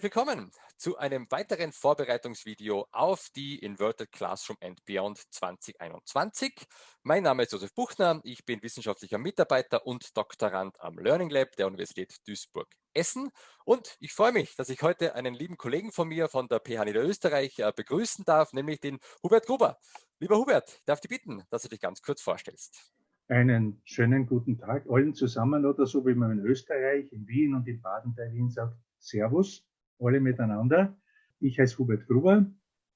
Willkommen zu einem weiteren Vorbereitungsvideo auf die Inverted Classroom and Beyond 2021. Mein Name ist Josef Buchner, ich bin wissenschaftlicher Mitarbeiter und Doktorand am Learning Lab der Universität Duisburg-Essen und ich freue mich, dass ich heute einen lieben Kollegen von mir von der PH Niederösterreich äh, begrüßen darf, nämlich den Hubert Gruber. Lieber Hubert, ich darf dich bitten, dass du dich ganz kurz vorstellst. Einen schönen guten Tag allen zusammen oder so, wie man in Österreich, in Wien und in Baden-Wien sagt, Servus alle miteinander. Ich heiße Hubert Gruber,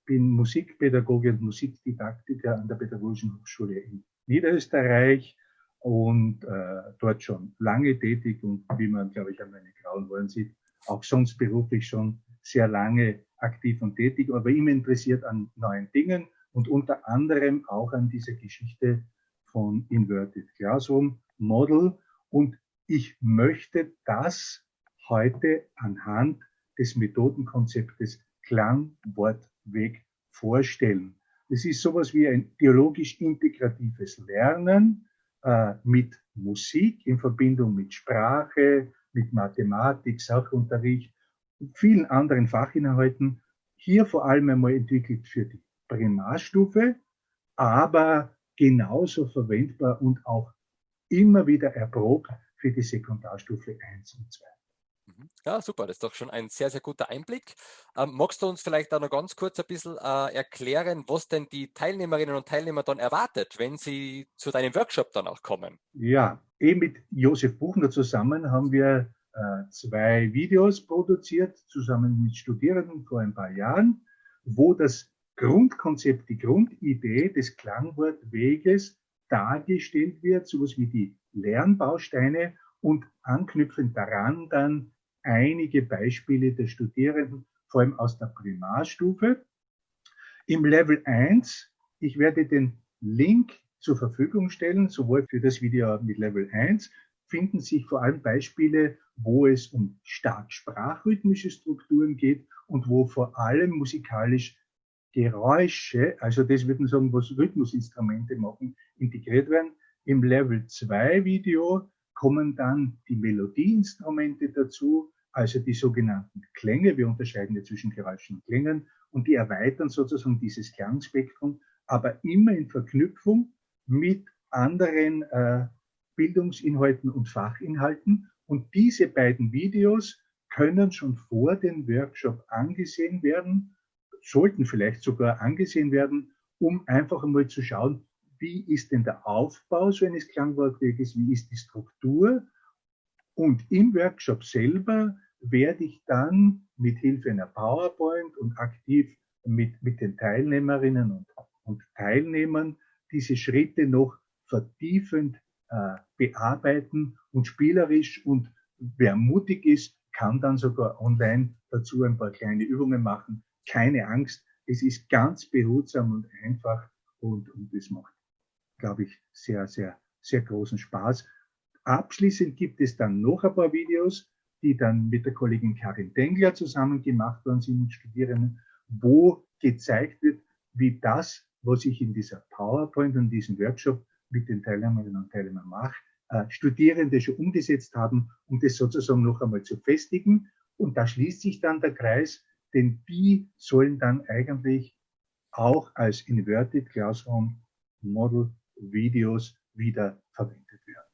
bin Musikpädagoge und Musikdidaktiker an der Pädagogischen Hochschule in Niederösterreich und äh, dort schon lange tätig und wie man, glaube ich, an meinen grauen Haaren sieht, auch sonst beruflich schon sehr lange aktiv und tätig, aber immer interessiert an neuen Dingen und unter anderem auch an dieser Geschichte von Inverted Classroom Model. Und ich möchte das heute anhand des Methodenkonzeptes Klang, Wort, Weg vorstellen. Es ist sowas wie ein theologisch integratives Lernen äh, mit Musik in Verbindung mit Sprache, mit Mathematik, Sachunterricht und vielen anderen Fachinhalten. Hier vor allem einmal entwickelt für die Primarstufe, aber genauso verwendbar und auch immer wieder erprobt für die Sekundarstufe 1 und 2. Mhm. Ja, super, das ist doch schon ein sehr, sehr guter Einblick. Ähm, magst du uns vielleicht auch noch ganz kurz ein bisschen äh, erklären, was denn die Teilnehmerinnen und Teilnehmer dann erwartet, wenn sie zu deinem Workshop dann auch kommen? Ja, eben mit Josef Buchner zusammen haben wir äh, zwei Videos produziert, zusammen mit Studierenden vor ein paar Jahren, wo das Grundkonzept, die Grundidee des Klangwortweges dargestellt wird, sowas wie die Lernbausteine und anknüpfend daran dann einige Beispiele der Studierenden, vor allem aus der Primarstufe. Im Level 1, ich werde den Link zur Verfügung stellen, sowohl für das Video mit Level 1, finden sich vor allem Beispiele, wo es um stark sprachrhythmische Strukturen geht und wo vor allem musikalisch Geräusche, also das würden sagen, was Rhythmusinstrumente machen, integriert werden. Im Level 2 Video kommen dann die Melodieinstrumente dazu, also die sogenannten Klänge. Wir unterscheiden ja zwischen Geräuschen und Klängen und die erweitern sozusagen dieses Klangspektrum, aber immer in Verknüpfung mit anderen äh, Bildungsinhalten und Fachinhalten. Und diese beiden Videos können schon vor dem Workshop angesehen werden, sollten vielleicht sogar angesehen werden, um einfach einmal zu schauen, wie ist denn der Aufbau so eines Klangwortweges, wie ist die Struktur. Und im Workshop selber werde ich dann mit Hilfe einer PowerPoint und aktiv mit, mit den Teilnehmerinnen und, und Teilnehmern diese Schritte noch vertiefend äh, bearbeiten und spielerisch und wer mutig ist, kann dann sogar online dazu ein paar kleine Übungen machen. Keine Angst, es ist ganz behutsam und einfach und, und es macht, glaube ich, sehr, sehr, sehr großen Spaß. Abschließend gibt es dann noch ein paar Videos, die dann mit der Kollegin Karin Dengler zusammen gemacht worden sind mit Studierenden, wo gezeigt wird, wie das, was ich in dieser PowerPoint und diesem Workshop mit den Teilnehmerinnen und Teilnehmern mache, äh, Studierende schon umgesetzt haben, um das sozusagen noch einmal zu festigen. Und da schließt sich dann der Kreis, denn die sollen dann eigentlich auch als Inverted Classroom Model Videos wieder verwendet werden.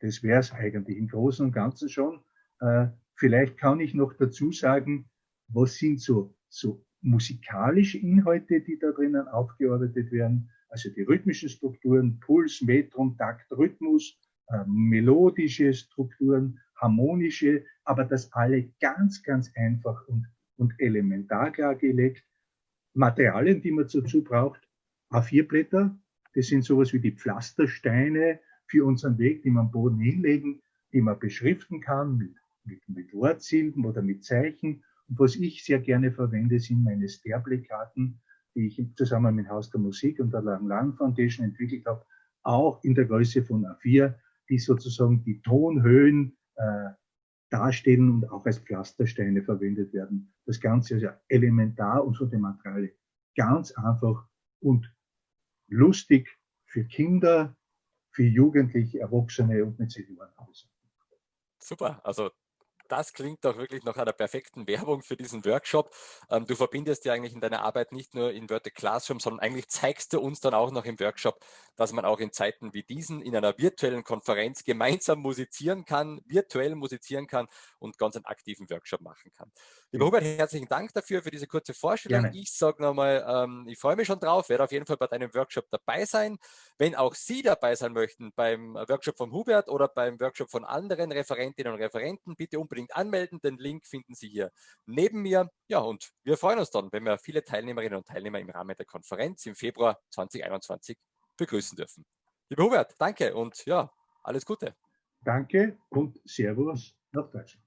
Das wäre es eigentlich im Großen und Ganzen schon. Äh, vielleicht kann ich noch dazu sagen, was sind so, so musikalische Inhalte, die da drinnen aufgearbeitet werden. Also die rhythmischen Strukturen, Puls, Metrum, Takt, Rhythmus, äh, melodische Strukturen, harmonische, aber das alle ganz, ganz einfach und, und elementar klargelegt. Materialien, die man dazu braucht, A4-Blätter, das sind sowas wie die Pflastersteine für unseren Weg, die man am Boden hinlegen, die man beschriften kann mit mit, mit Wortsilben oder mit Zeichen. Und was ich sehr gerne verwende, sind meine Sterble-Karten, die ich zusammen mit Haus der Musik und der Lang Lang Foundation entwickelt habe, auch in der Größe von A4, die sozusagen die Tonhöhen äh, darstellen und auch als Pflastersteine verwendet werden. Das Ganze ist ja elementar und von dem Material ganz einfach und lustig für Kinder, für Jugendliche, Erwachsene und mit Senioren. Super, also das klingt doch wirklich nach einer perfekten Werbung für diesen Workshop. Ähm, du verbindest ja eigentlich in deiner Arbeit nicht nur Inverted Classroom, sondern eigentlich zeigst du uns dann auch noch im Workshop, dass man auch in Zeiten wie diesen in einer virtuellen Konferenz gemeinsam musizieren kann, virtuell musizieren kann und ganz einen aktiven Workshop machen kann. Lieber Hubert, herzlichen Dank dafür, für diese kurze Vorstellung. Gerne. Ich sage nochmal, ähm, ich freue mich schon drauf, werde auf jeden Fall bei deinem Workshop dabei sein. Wenn auch Sie dabei sein möchten beim Workshop von Hubert oder beim Workshop von anderen Referentinnen und Referenten, bitte unbedingt anmelden. Den Link finden Sie hier neben mir. Ja, und wir freuen uns dann, wenn wir viele Teilnehmerinnen und Teilnehmer im Rahmen der Konferenz im Februar 2021 begrüßen dürfen. Lieber Hubert, danke und ja, alles Gute. Danke und Servus nach Deutschland.